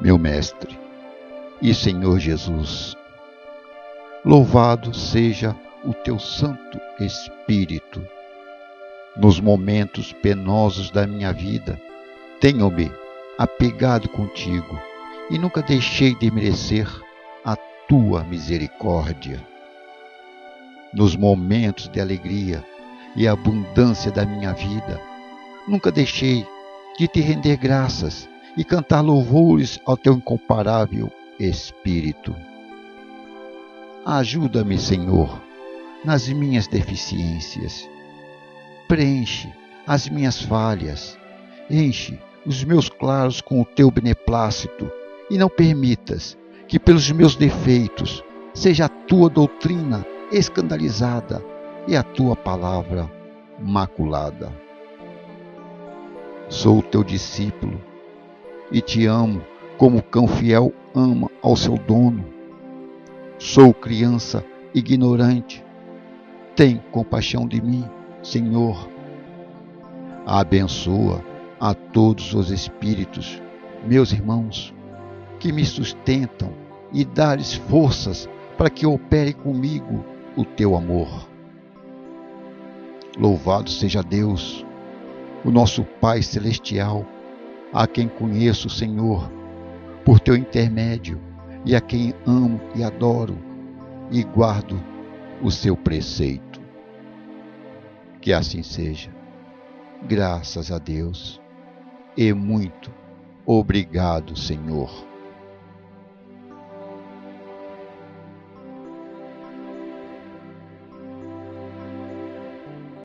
meu Mestre e Senhor Jesus. Louvado seja o teu Santo Espírito. Nos momentos penosos da minha vida, tenho-me apegado contigo e nunca deixei de merecer a tua misericórdia. Nos momentos de alegria e abundância da minha vida, nunca deixei de te render graças e cantar louvores ao teu incomparável Espírito. Ajuda-me, Senhor, nas minhas deficiências. Preenche as minhas falhas. Enche os meus claros com o teu beneplácito e não permitas que pelos meus defeitos seja a tua doutrina escandalizada e a tua palavra maculada. Sou o teu discípulo e te amo como o cão fiel ama ao seu dono. Sou criança ignorante. Tem compaixão de mim, Senhor. Abençoa a todos os espíritos, meus irmãos, que me sustentam e dá-lhes forças para que opere comigo o teu amor. Louvado seja Deus, o nosso Pai Celestial, a quem conheço, Senhor, por teu intermédio, e a quem amo e adoro, e guardo o seu preceito. Que assim seja. Graças a Deus e muito obrigado, Senhor.